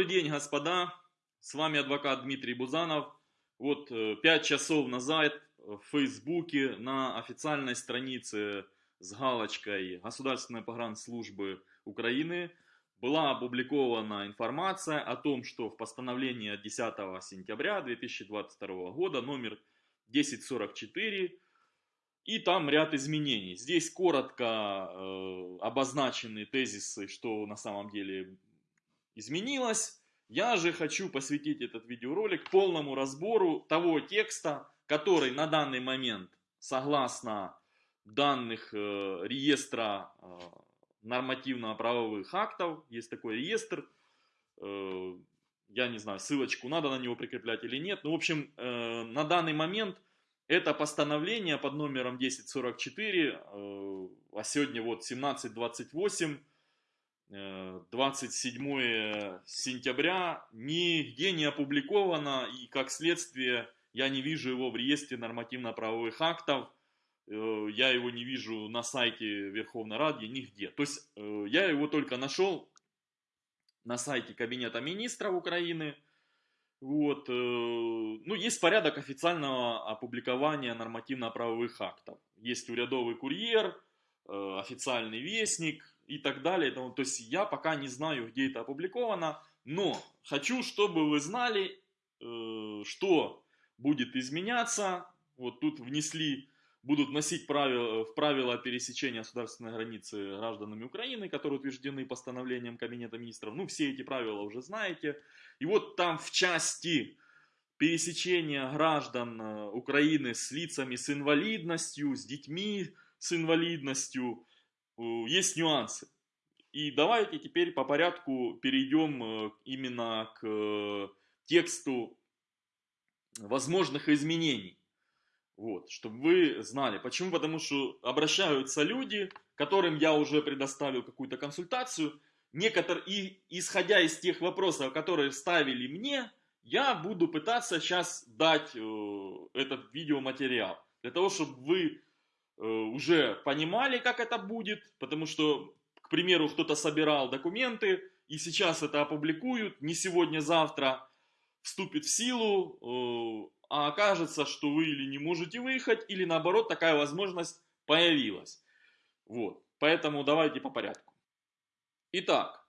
Добрый день, господа. С вами адвокат Дмитрий Бузанов. Вот э, пять часов назад в Фейсбуке на официальной странице с галочкой Государственной погранслужбы Украины была опубликована информация о том, что в постановлении от 10 сентября 2022 года номер 1044 и там ряд изменений. Здесь коротко э, обозначены тезисы, что на самом деле изменилось. Я же хочу посвятить этот видеоролик полному разбору того текста, который на данный момент, согласно данных э, реестра э, нормативно-правовых актов, есть такой реестр, э, я не знаю, ссылочку надо на него прикреплять или нет, но в общем, э, на данный момент это постановление под номером 1044, э, а сегодня вот 1728, 27 э, сентября нигде не опубликовано и как следствие я не вижу его в реестре нормативно-правовых актов, э, я его не вижу на сайте Верховной Рады, нигде. То есть э, я его только нашел на сайте Кабинета Министров Украины. Вот, ну, есть порядок официального опубликования нормативно-правовых актов. Есть урядовый курьер, официальный вестник, и так далее. То есть я пока не знаю, где это опубликовано, но хочу, чтобы вы знали, э, что будет изменяться. Вот тут внесли, будут носить правила, в правила пересечения государственной границы гражданами Украины, которые утверждены постановлением Кабинета Министров. Ну, все эти правила уже знаете. И вот там в части пересечения граждан э, Украины с лицами с инвалидностью, с детьми с инвалидностью, Э, есть нюансы. И давайте теперь по порядку перейдем э, именно к э, тексту возможных изменений. Вот, чтобы вы знали. Почему? Потому что обращаются люди, которым я уже предоставил какую-то консультацию. Некоторые, и исходя из тех вопросов, которые ставили мне, я буду пытаться сейчас дать э, этот видеоматериал. Для того, чтобы вы Э, уже понимали, как это будет, потому что, к примеру, кто-то собирал документы, и сейчас это опубликуют, не сегодня-завтра вступит в силу, э, а окажется, что вы или не можете выехать, или наоборот такая возможность появилась. Вот, поэтому давайте по порядку. Итак,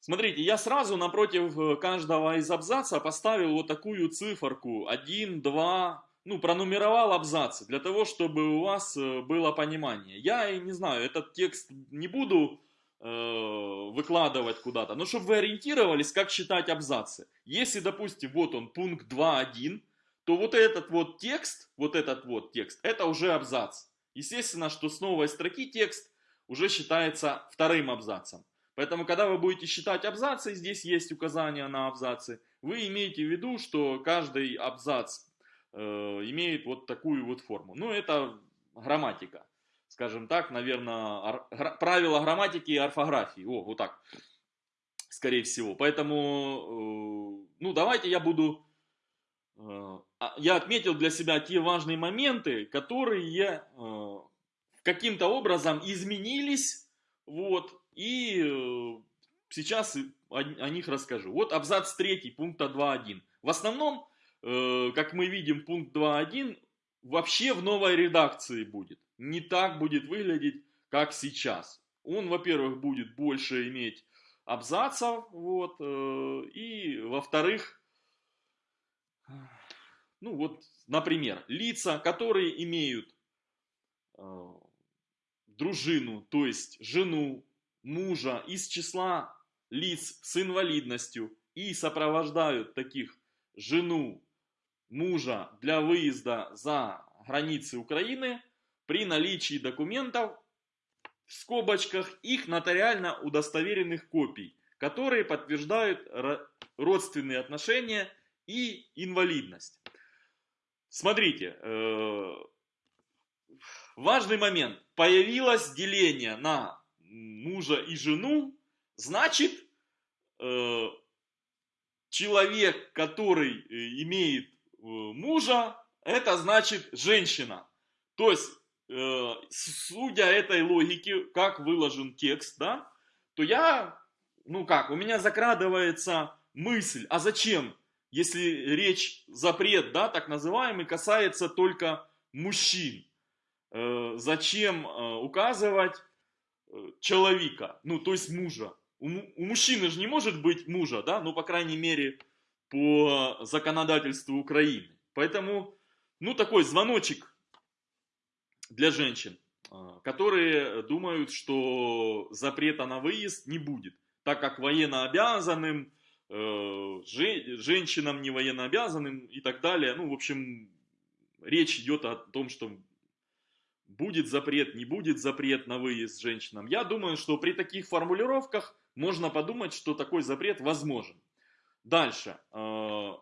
смотрите, я сразу напротив э, каждого из абзаца поставил вот такую циферку 1, 2, ну, пронумеровал абзацы, для того, чтобы у вас э, было понимание. Я не знаю, этот текст не буду э, выкладывать куда-то, но чтобы вы ориентировались, как читать абзацы. Если, допустим, вот он, пункт 2.1, то вот этот вот текст, вот этот вот текст, это уже абзац. Естественно, что с новой строки текст уже считается вторым абзацем. Поэтому, когда вы будете считать абзацы, здесь есть указания на абзацы, вы имеете в виду, что каждый абзац имеет вот такую вот форму. Ну, это грамматика, скажем так, наверное, правила грамматики и орфографии. О, вот так, скорее всего. Поэтому, э, ну, давайте я буду... Э, а, я отметил для себя те важные моменты, которые каким-то образом изменились, вот, и сейчас о них расскажу. Вот абзац 3 пункта 2.1. В основном Э, как мы видим, пункт 2.1 вообще в новой редакции будет. Не так будет выглядеть, как сейчас. Он, во-первых, будет больше иметь абзацев, вот, э, и, во-вторых, ну вот, например, лица, которые имеют э, дружину, то есть жену, мужа из числа лиц с инвалидностью и сопровождают таких жену, мужа для выезда за границы Украины при наличии документов в скобочках их нотариально удостоверенных копий, которые подтверждают родственные отношения и инвалидность. Смотрите, э, важный момент. Появилось деление на мужа и жену, значит, э, человек, который э, имеет мужа, это значит женщина. То есть, э, судя этой логике, как выложен текст, да, то я ну как, у меня закрадывается мысль, а зачем, если речь, запрет, да, так называемый, касается только мужчин? Э, зачем э, указывать э, человека, ну, то есть мужа? У, у мужчины же не может быть мужа, да, ну, по крайней мере, по законодательству Украины. Поэтому, ну, такой звоночек для женщин, которые думают, что запрета на выезд не будет, так как военно обязанным, женщинам не военно обязанным и так далее. Ну, в общем, речь идет о том, что будет запрет, не будет запрет на выезд женщинам. Я думаю, что при таких формулировках можно подумать, что такой запрет возможен. Дальше. Э,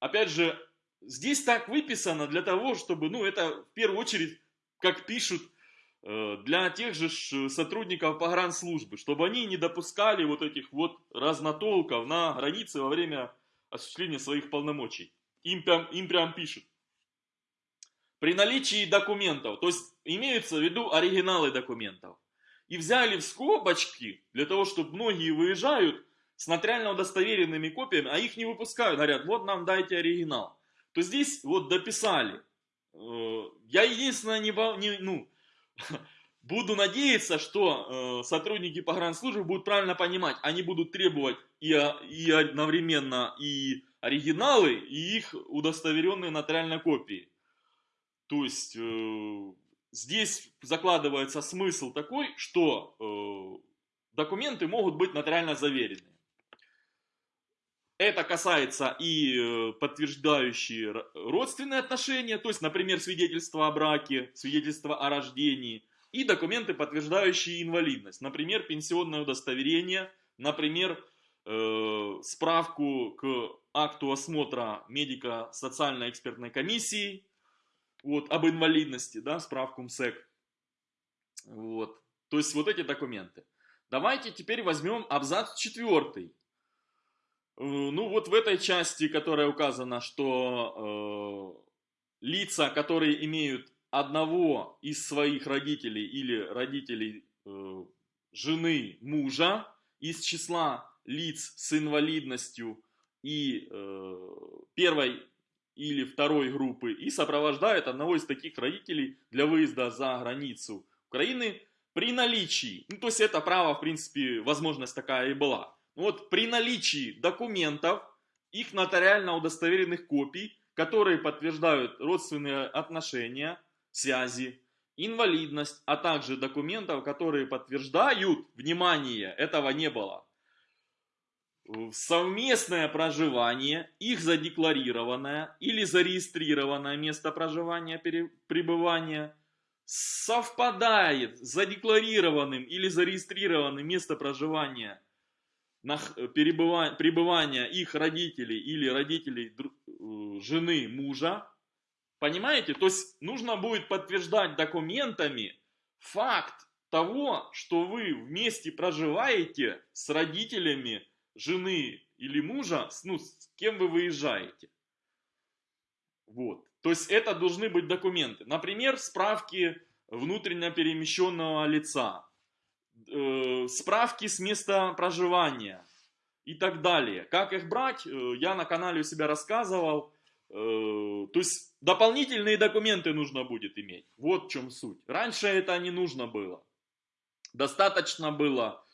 опять же, здесь так выписано для того, чтобы, ну, это в первую очередь, как пишут, э, для тех же сотрудников погранслужбы, чтобы они не допускали вот этих вот разнотолков на границе во время осуществления своих полномочий. Им прям, им прям пишут. При наличии документов, то есть имеются в виду оригиналы документов. И взяли в скобочки, для того, чтобы многие выезжают с нотариально удостоверенными копиями, а их не выпускают, говорят, вот нам дайте оригинал. То здесь вот дописали. Э, я единственное не, не ну, буду надеяться, что э, сотрудники погранслужбы будут правильно понимать, они будут требовать и, и одновременно и оригиналы, и их удостоверенные нотариальные копии. То есть э, здесь закладывается смысл такой, что э, документы могут быть нотариально заверены. Это касается и э, подтверждающие родственные отношения, то есть, например, свидетельство о браке, свидетельство о рождении, и документы, подтверждающие инвалидность, например, пенсионное удостоверение, например, э, справку к акту осмотра медико-социальной экспертной комиссии, вот, об инвалидности, да, справку МСЭК. Вот. То есть вот эти документы. Давайте теперь возьмем абзац четвертый. Э, ну вот в этой части, которая указана, что э, лица, которые имеют одного из своих родителей или родителей э, жены мужа из числа лиц с инвалидностью и э, первой или второй группы и сопровождает одного из таких родителей для выезда за границу Украины при наличии, ну то есть это право, в принципе, возможность такая и была. Вот при наличии документов, их нотариально удостоверенных копий, которые подтверждают родственные отношения, связи, инвалидность, а также документов, которые подтверждают, внимание, этого не было, совместное проживание, их задекларированное или зарегистрированное место проживания, пребывания совпадает с задекларированным или зарегистрированным место проживания пребывания их родителей или родителей э, жены мужа. Понимаете? То есть нужно будет подтверждать документами факт того, что вы вместе проживаете с родителями жены или мужа, ну, с кем вы выезжаете. Вот. То есть это должны быть документы. Например, справки внутренне перемещенного лица, э, справки с места проживания и так далее. Как их брать, э, я на канале у себя рассказывал. Э, то есть дополнительные документы нужно будет иметь. Вот в чем суть. Раньше это не нужно было. Достаточно было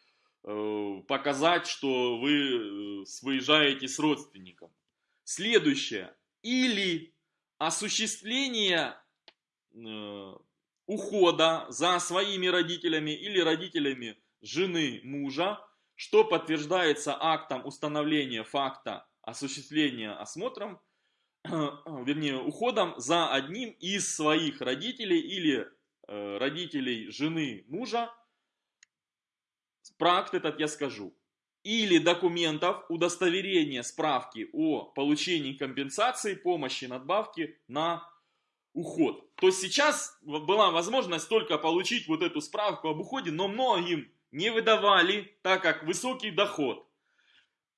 Э, показать, что вы э, выезжаете с родственником. Следующее. Или осуществление э, ухода за своими родителями или родителями жены мужа, что подтверждается актом установления факта осуществления осмотром, вернее, уходом за одним из своих родителей или родителей жены мужа, Про акт этот я скажу. Или документов удостоверения справки о получении компенсации, помощи, надбавки на уход. То есть сейчас была возможность только получить вот эту справку об уходе, но многим не выдавали, так как высокий доход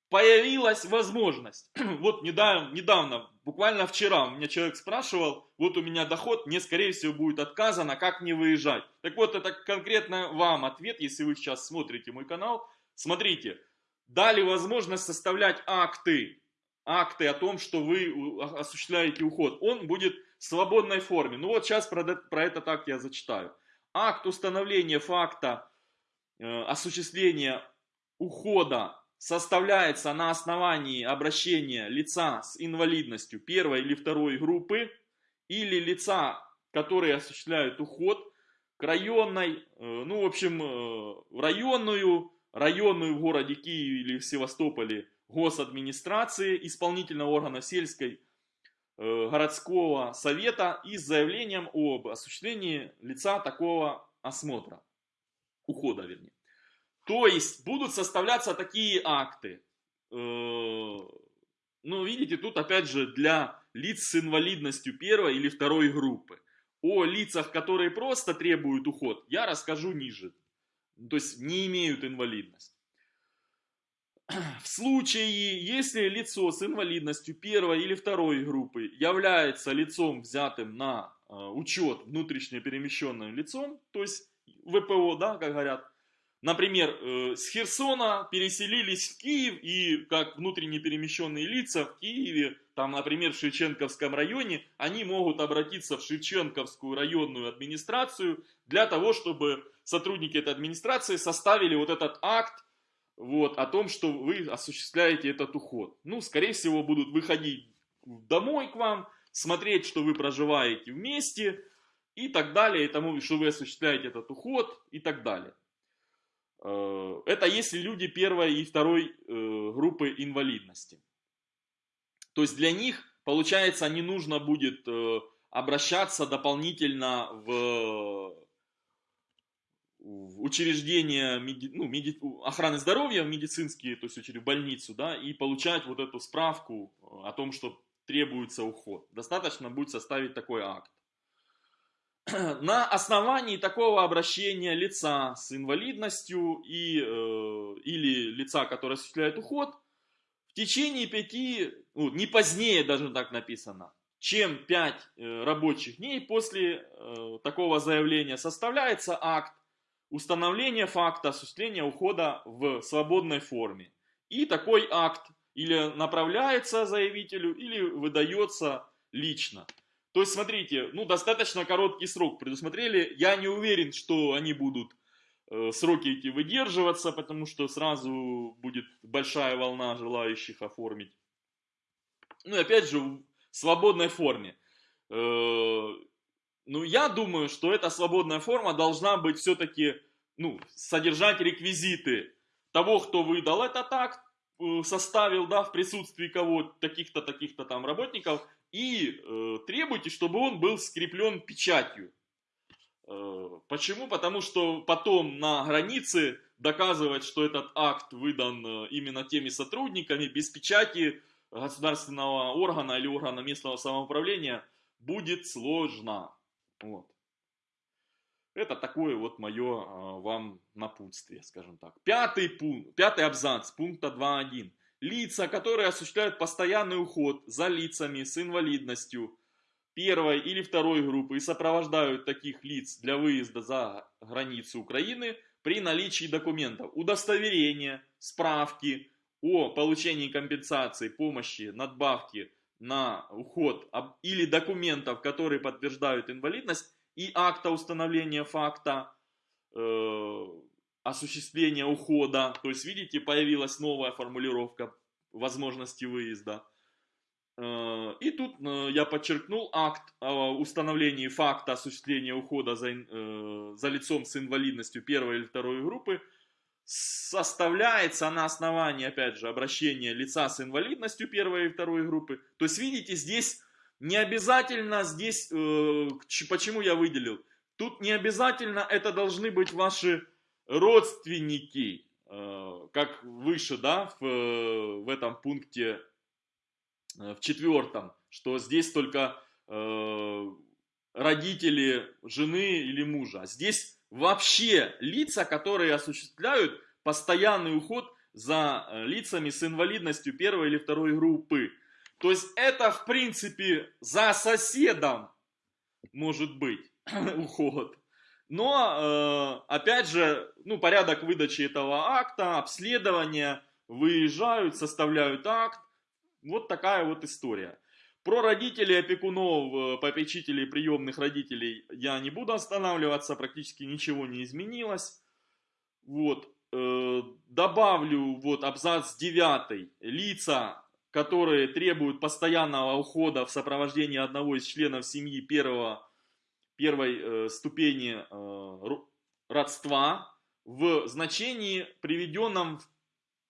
появилась возможность. Вот недавно, недавно, буквально вчера, у меня человек спрашивал, вот у меня доход, мне скорее всего будет отказано, как мне выезжать. Так вот, это конкретно вам ответ, если вы сейчас смотрите мой канал, Смотрите, дали возможность составлять акты, акты о том, что вы осуществляете уход. Он будет свободной форме. Ну вот сейчас про, про этот акт я зачитаю. Акт установления факта э, осуществления ухода составляется на основании обращения лица с инвалидностью первой или второй группы или лица, которые осуществляют уход к районной, э, ну, в общем, э, районную, районную в городе Киеве или в Севастополе госадминистрации, исполнительного органа сельской городского совета и с заявлением об осуществлении лица такого осмотра, ухода вернее. То есть будут составляться такие акты. Ну, видите, тут опять же для лиц с инвалидностью первой или второй группы. О лицах, которые просто требуют уход, я расскажу ниже. То есть не имеют инвалидность. В случае, если лицо с инвалидностью первой или второй группы является лицом, взятым на э, учет внутренне перемещенным лицом, то есть ВПО, да, как говорят, Например, э, с Херсона переселились в Киев, и как внутренне перемещенные лица в Киеве, там, например, в Шевченковском районе, они могут обратиться в Шевченковскую районную администрацию для того, чтобы сотрудники этой администрации составили вот этот акт вот, о том, что вы осуществляете этот уход. Ну, скорее всего, будут выходить домой к вам, смотреть, что вы проживаете вместе и так далее, и тому, что вы осуществляете этот уход и так далее. Э, это если люди первой и второй э, группы инвалидности. То есть для них, получается, не нужно будет э, обращаться дополнительно в, в учреждения меди, ну, меди, охраны здоровья, медицинские, то есть в больницу, да, и получать вот эту справку о том, что требуется уход. Достаточно будет составить такой акт. на основании такого обращения лица с инвалидностью и, э, или лица, которое осуществляет уход, в течение пяти, ну, не позднее даже так написано, чем пять э, рабочих дней после э, такого заявления составляется акт установления факта осуществления ухода в свободной форме. И такой акт или направляется заявителю, или выдается лично. То есть, смотрите, ну, достаточно короткий срок предусмотрели. Я не уверен, что они будут э, сроки эти выдерживаться, потому что сразу будет большая волна желающих оформить. Ну, и опять же, в свободной форме. Э, ну, я думаю, что эта свободная форма должна быть все-таки, ну, содержать реквизиты того, кто выдал этот акт, э, составил, да, в присутствии кого таких-то, таких-то там работников, и э, требуйте, чтобы он был скреплен печатью. Э, почему? Потому что потом на границе доказывать, что этот акт выдан э, именно теми сотрудниками, без печати государственного органа или органа местного самоуправления будет сложно. Вот. Это такое вот мое э, вам напутствие, скажем так. Пятый пункт, пятый абзац пункта 2.1. Лица, которые осуществляют постоянный уход за лицами с инвалидностью первой или второй группы и сопровождают таких лиц для выезда за границу Украины при наличии документов, удостоверения, справки о получении компенсации, помощи, надбавки на уход или документов, которые подтверждают инвалидность и акта установления факта э, осуществления ухода. То есть, видите, появилась новая формулировка возможности выезда. Э, и тут э, я подчеркнул акт о установлении факта осуществления ухода за, э, за лицом с инвалидностью первой или второй группы составляется на основании, опять же, обращения лица с инвалидностью первой и второй группы. То есть, видите, здесь не обязательно, здесь, почему я выделил, тут не обязательно это должны быть ваши родственники, э, как выше, да, в, в этом пункте, э, в четвертом, что здесь только э, родители жены или мужа. Здесь вообще лица, которые осуществляют постоянный уход за лицами с инвалидностью первой или второй группы. То есть это, в принципе, за соседом может быть уход. Но, э, опять же, ну, порядок выдачи этого акта, обследования, выезжают, составляют акт. Вот такая вот история. Про родителей, опекунов, э, попечителей, приемных родителей я не буду останавливаться, практически ничего не изменилось. Вот, э, добавлю вот абзац 9. Лица, которые требуют постоянного ухода в сопровождении одного из членов семьи первого, первой э, ступени родства в значении, приведенном в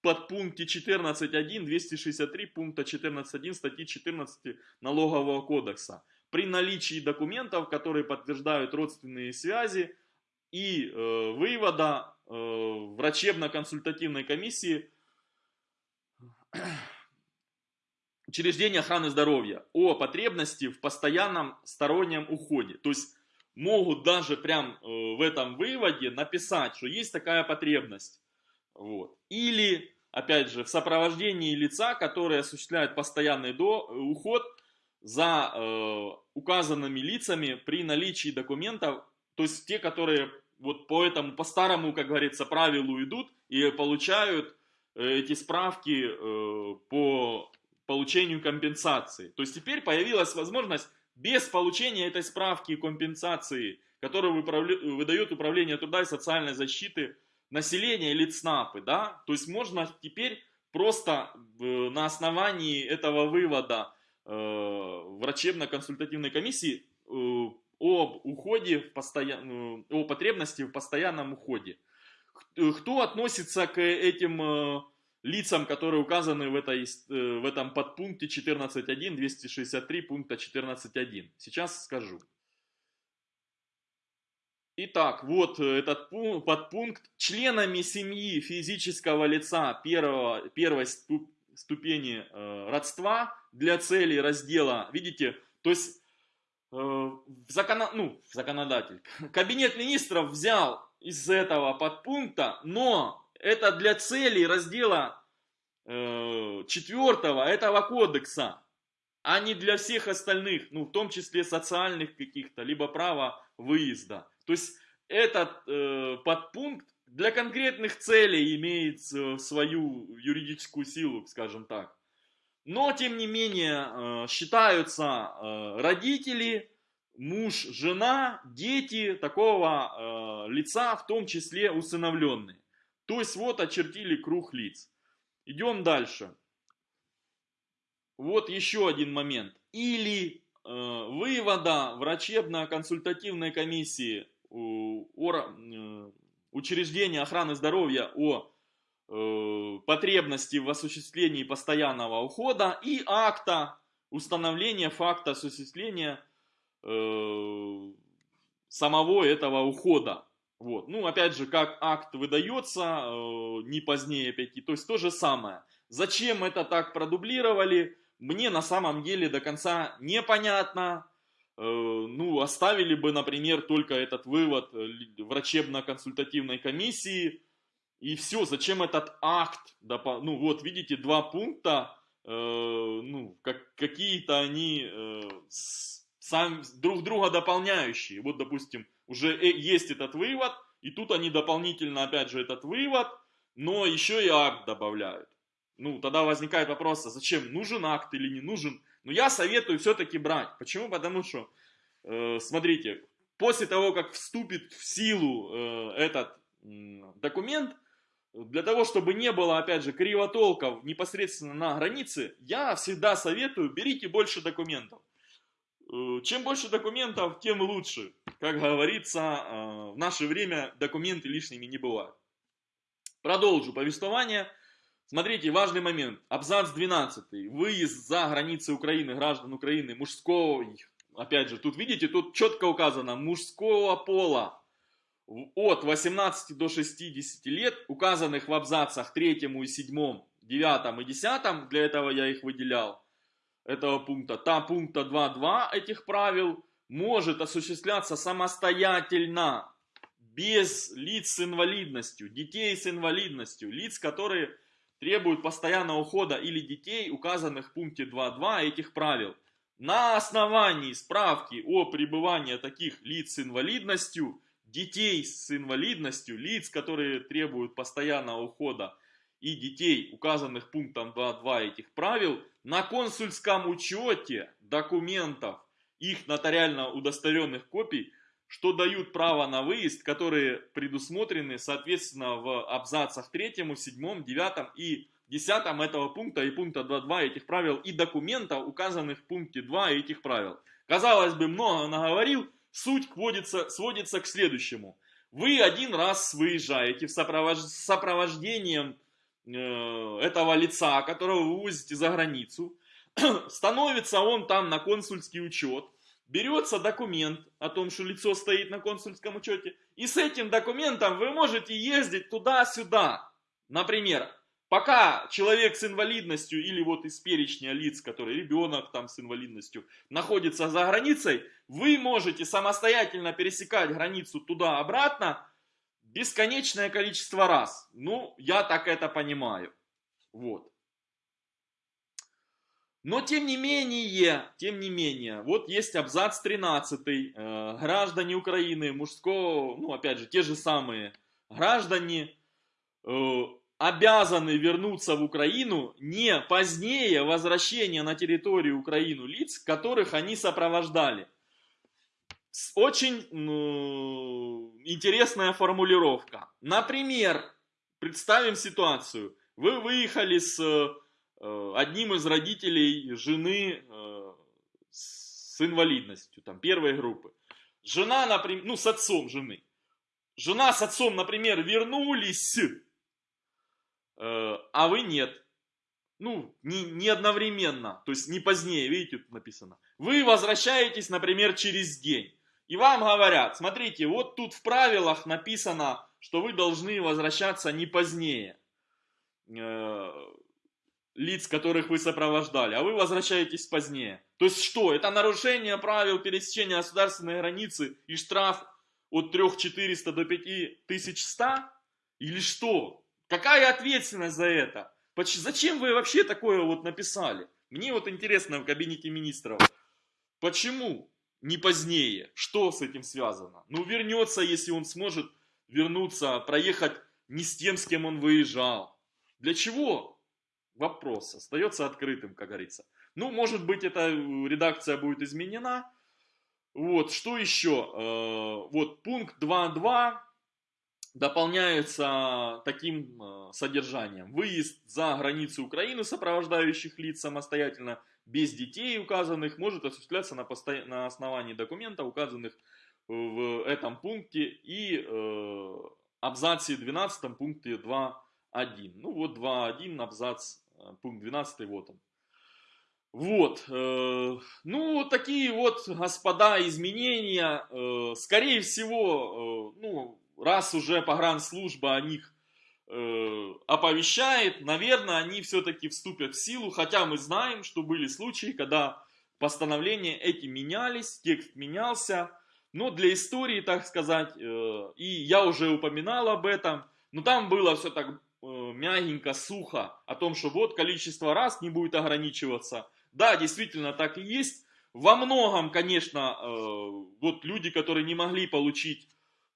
подпункте 14.1 263 пункта 14.1 статьи 14 Налогового кодекса. При наличии документов, которые подтверждают родственные связи и э, вывода э, врачебно-консультативной комиссии учреждения охраны здоровья о потребности в постоянном стороннем уходе. То есть могут даже прям э, в этом выводе написать, что есть такая потребность. Вот. Или, опять же, в сопровождении лица, который осуществляет постоянный до, уход за э, указанными лицами при наличии документов, то есть те, которые вот по этому, по старому, как говорится, правилу идут и получают э, эти справки э, по получению компенсации. То есть теперь появилась возможность без получения этой справки и компенсации, которую выдает Управление труда и социальной защиты, населения или ЦНАПы, да, то есть можно теперь просто э, на основании этого вывода э, врачебно-консультативной комиссии э, об уходе, в постоян... о потребности в постоянном уходе. Кто относится к этим лицам, которые указаны в, этой, в этом подпункте 14.1, 263 пункта 14.1? Сейчас скажу. Итак, вот э, этот подпункт. Членами семьи физического лица первого, первой ступени э, родства для целей раздела, видите, то есть э, в закон, ну, законодатель, кабинет министров взял из этого подпункта, но это для целей раздела э, четвертого этого кодекса, а не для всех остальных, ну, в том числе социальных каких-то, либо права выезда. То есть этот э, подпункт для конкретных целей имеет э, свою юридическую силу, скажем так. Но, тем не менее, э, считаются э, родители, муж, жена, дети такого лица, в том числе усыновленные. То есть вот очертили круг лиц. Идем дальше. Вот еще один момент. Или вывода врачебно-консультативной комиссии о, учреждения охраны здоровья о э, потребности в осуществлении постоянного ухода и акта установления факта осуществления э, самого этого ухода. Вот. Ну, опять же, как акт выдается, э, не позднее 5, то есть то же самое. Зачем это так продублировали, мне на самом деле до конца непонятно. Э, ну, оставили бы, например, только этот вывод э, врачебно-консультативной комиссии, и все, зачем этот акт? Ну, вот, видите, два пункта, э, ну, как, какие-то они сам, друг друга дополняющие. Вот, допустим, уже есть этот вывод, и тут они дополнительно, опять же, этот вывод, но еще и акт добавляют. Ну, тогда возникает вопрос, а зачем, нужен акт или не нужен? Но я советую все-таки брать. Почему? Потому что, э, смотрите, после того, как вступит в силу э, этот э, документ, для того, чтобы не было, опять же, кривотолков непосредственно на границе, я всегда советую, берите больше документов. Э, чем больше документов, тем лучше. Как говорится, э, в наше время документы лишними не бывают. Продолжу повествование. Смотрите, важный момент. Абзац 12. Выезд за границы Украины, граждан Украины, мужского, опять же, тут видите, тут четко указано, мужского пола от 18 до 60 лет, указанных в абзацах 3 и 7, 9 и 10, для этого я их выделял, этого пункта, та пункта 2.2 этих правил, может осуществляться самостоятельно, без лиц с инвалидностью, детей с инвалидностью, лиц, которые требуют постоянного ухода или детей, указанных в пункте 2.2 этих правил. На основании справки о пребывании таких лиц с инвалидностью детей с инвалидностью, лиц, которые требуют постоянного ухода, и детей, указанных пунктом 2.2 этих правил, на консульском учете документов, их нотариально удостоверенных копий, что дают право на выезд, которые предусмотрены, соответственно, в абзацах 3, 7, 9 и 10 этого пункта и пункта 2.2 этих правил и документа, указанных в пункте 2 этих правил. Казалось бы, много наговорил, суть сводится, сводится к следующему. Вы один раз выезжаете в сопровож... сопровождением Э, этого лица, которого вы вывозите за границу, становится он там на консульский учет, берется документ о том, что лицо стоит на консульском учете, и с этим документом вы можете ездить туда-сюда. Например, пока человек с инвалидностью или вот из перечня лиц, который ребенок там с инвалидностью, находится за границей, вы можете самостоятельно пересекать границу туда-обратно, бесконечное количество раз. Ну, я так это понимаю. Вот. Но тем не менее, тем не менее, вот есть абзац 13. Э, граждане Украины, мужского, ну опять же, те же самые граждане э, обязаны вернуться в Украину не позднее возвращения на территорию Украины лиц, которых они сопровождали. Очень ну, интересная формулировка. Например, представим ситуацию. Вы выехали с э, одним из родителей жены э, с инвалидностью, там, первой группы. Жена, например, ну, с отцом жены. Жена с отцом, например, вернулись, э, а вы нет. Ну, не, не одновременно, то есть не позднее, видите, тут написано. Вы возвращаетесь, например, через день. И вам говорят, смотрите, вот тут в правилах написано, что вы должны возвращаться не позднее э, лиц, которых вы сопровождали, а вы возвращаетесь позднее. То есть что? Это нарушение правил пересечения государственной границы и штраф от 3400 до 5100? Или что? Какая ответственность за это? Зачем вы вообще такое вот написали? Мне вот интересно в кабинете министров. Почему? не позднее. Что с этим связано? Ну, вернется, если он сможет вернуться, проехать не с тем, с кем он выезжал. Для чего? Вопрос остается открытым, как говорится. Ну, может быть, эта редакция будет изменена. Вот, что еще? Э, вот, пункт 2.2 дополняется таким э, содержанием. Выезд за границу Украины сопровождающих лиц самостоятельно без детей указанных может осуществляться на, посто... на основании документа, указанных в этом пункте и э, абзаце 12 пункте 2.1. Ну вот 2.1 абзац, э, пункт 12, вот он. Вот, э, ну такие вот, господа, изменения, э, скорее всего, э, ну раз уже погранслужба о них э, оповещает, наверное, они все-таки вступят в силу, хотя мы знаем, что были случаи, когда постановления эти менялись, текст менялся, но для истории, так сказать, э, и я уже упоминал об этом, но там было все так э, мягенько, сухо, о том, что вот количество раз не будет ограничиваться. Да, действительно так и есть. Во многом, конечно, э, вот люди, которые не могли получить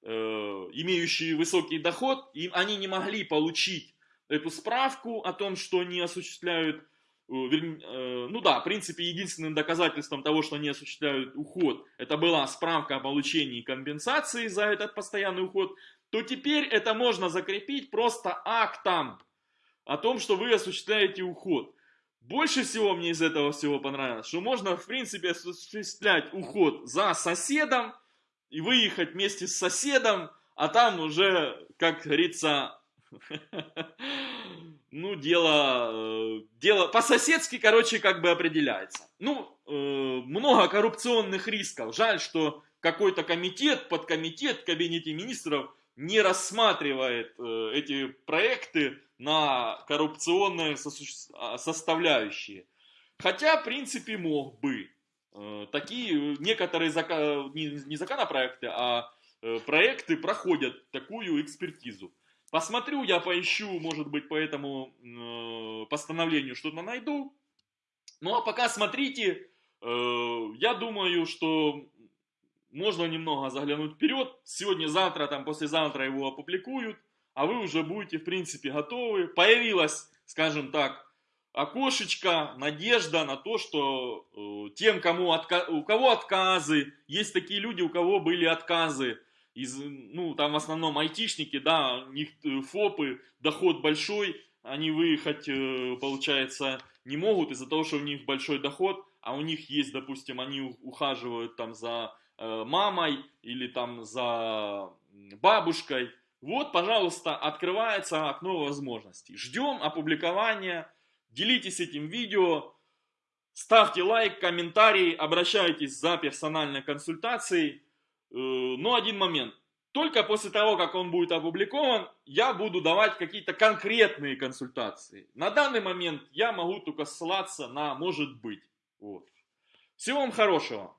Э, имеющие высокий доход, им они не могли получить эту справку о том, что они осуществляют, э, ну да, в принципе, единственным доказательством того, что они осуществляют уход, это была справка о получении компенсации за этот постоянный уход, то теперь это можно закрепить просто актом о том, что вы осуществляете уход. Больше всего мне из этого всего понравилось, что можно, в принципе, осуществлять уход за соседом, и выехать вместе с соседом, а там уже, как говорится, ну, дело, э, дело по-соседски, короче, как бы определяется. Ну, э, много коррупционных рисков. Жаль, что какой-то комитет, подкомитет в кабинете министров не рассматривает э, эти проекты на коррупционные составляющие. Хотя, в принципе, мог бы. Э, такие некоторые зака... не, законопроекты, а э, проекты проходят такую экспертизу. Посмотрю, я поищу, может быть, по этому э, постановлению что-то найду. Ну а пока смотрите, я думаю, что можно немного заглянуть вперед. Сегодня-завтра, там, послезавтра его опубликуют, а вы уже будете, в принципе, готовы. Появилась, скажем так, окошечко, надежда на то, что э, тем, кому отка... у кого отказы, есть такие люди, у кого были отказы, из, ну, там в основном айтишники, да, у них э, ФОПы, доход большой, они выехать, э, получается, не могут из-за того, что у них большой доход, а у них есть, допустим, они ухаживают там за мамой или там за бабушкой. Вот, пожалуйста, открывается окно возможностей. Ждем опубликования, делитесь этим видео, ставьте лайк, комментарий, обращайтесь за персональной консультацией. Э, но один момент. Только после того, как он будет опубликован, я буду давать какие-то конкретные консультации. На данный момент я могу только ссылаться на «может быть». Вот. Всего вам хорошего.